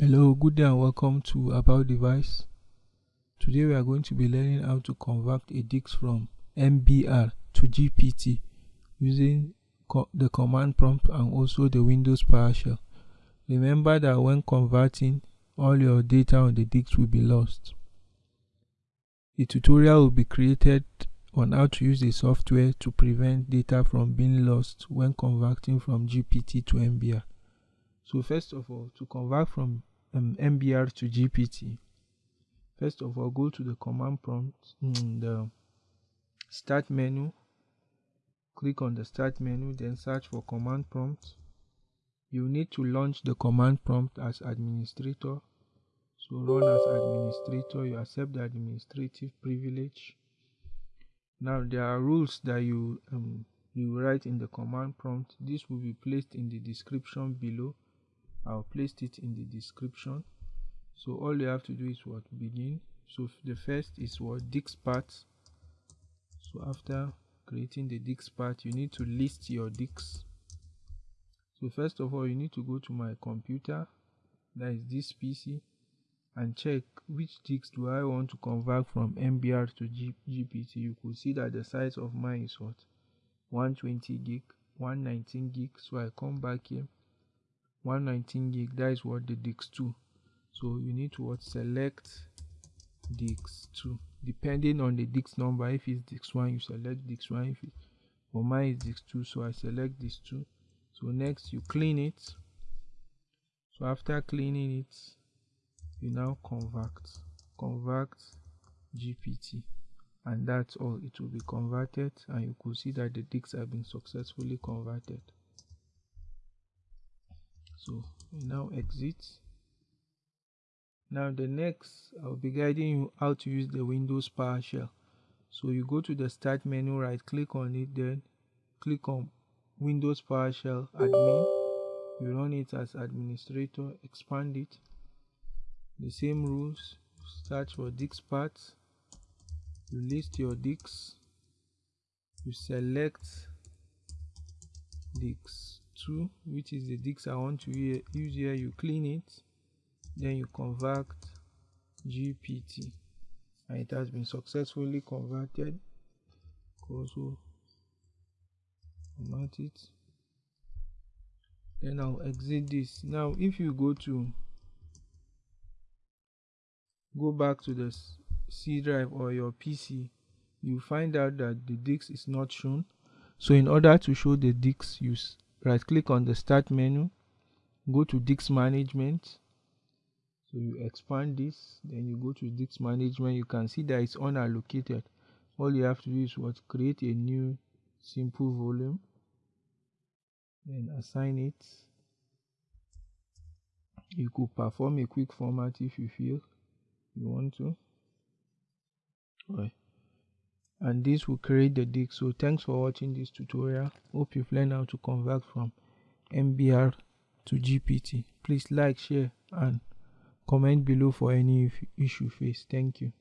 Hello, good day and welcome to About Device. Today we are going to be learning how to convert a disk from MBR to GPT using co the command prompt and also the Windows PowerShell. Remember that when converting, all your data on the disk will be lost. A tutorial will be created on how to use the software to prevent data from being lost when converting from GPT to MBR. So first of all, to convert from um, MBR to GPT, first of all, go to the command prompt, mm, the start menu, click on the start menu, then search for command prompt. You need to launch the command prompt as administrator. So run as administrator, you accept the administrative privilege. Now there are rules that you um, you write in the command prompt. This will be placed in the description below I'll place it in the description. So all you have to do is what? Begin. So the first is what? Diskpart so after creating the diskpart you need to list your disks so first of all you need to go to my computer that is this pc and check which disk do i want to convert from mbr to G gpt you could see that the size of mine is what? 120 gig 119 gig. So i come back here 119 gig that is what the disk 2 so you need to what select disk 2 depending on the disk number if it's disk 1 you select disk 1 if it for mine is disk 2 so i select disk 2 so next you clean it. So after cleaning it you now convert convert gpt and that's all. It will be converted and you could see that the disks have been successfully converted so now exit. Now the next i'll be guiding you how to use the windows powershell. So you go to the start menu right click on it then click on windows powershell admin. You run it as administrator expand it. The same rules search for diskpart you list your disks. You select disks 2 which is the disk I want to use here you clean it then you convert GPT and it has been successfully converted. Also format it. Then I'll exit this. Now if you go to go back to the C drive or your PC you find out that the disk is not shown. So in order to show the disk use right click on the start menu go to disk management. So you expand this then you go to disk management. You can see that it's unallocated. All you have to do is what? Create a new simple volume then assign it. You could perform a quick format if you feel you want to. Right and this will create the disk so thanks for watching this tutorial. Hope you've learned how to convert from mbr to gpt please like share and comment below for any issue faced thank you